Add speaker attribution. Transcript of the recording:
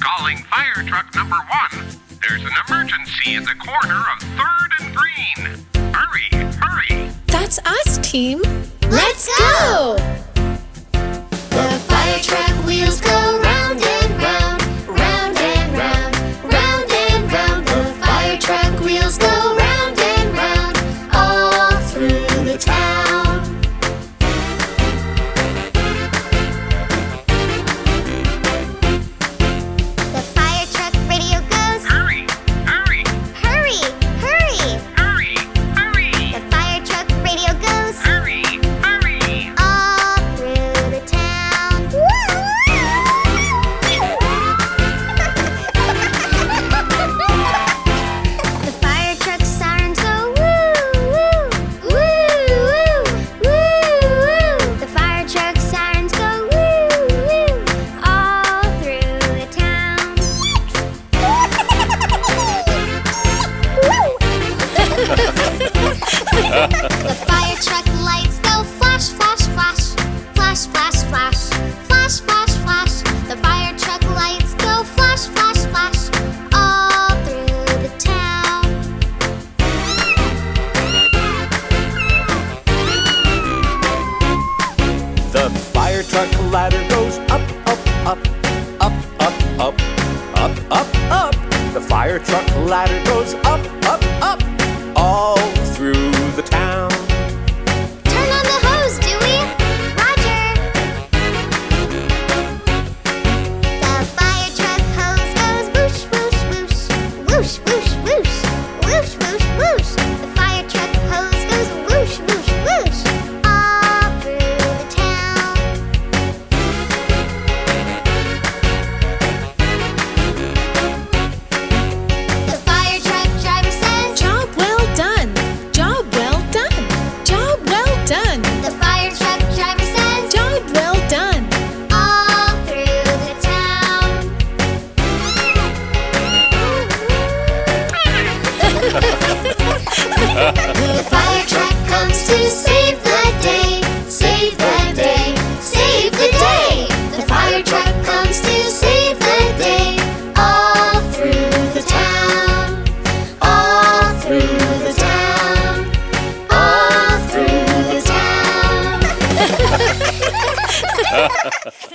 Speaker 1: Calling fire truck number one. There's an emergency at the corner of 3rd and Green. Hurry, hurry.
Speaker 2: That's us, team.
Speaker 3: Let's go! The fire truck wheels go round and round, round and round, round and round. The fire truck wheels go The fire truck lights go flash, flash, flash, flash, flash, flash, flash, flash, flash. The fire truck lights go flash, flash, flash, all through the town.
Speaker 4: The fire truck ladder goes up, up, up, up, up, up, up, up, up. The fire truck ladder goes up, up, up, all
Speaker 3: the town. The fire truck comes to save the day, save the day, save the day. The fire truck comes to save the day, all through the town, all through the town, all through the town.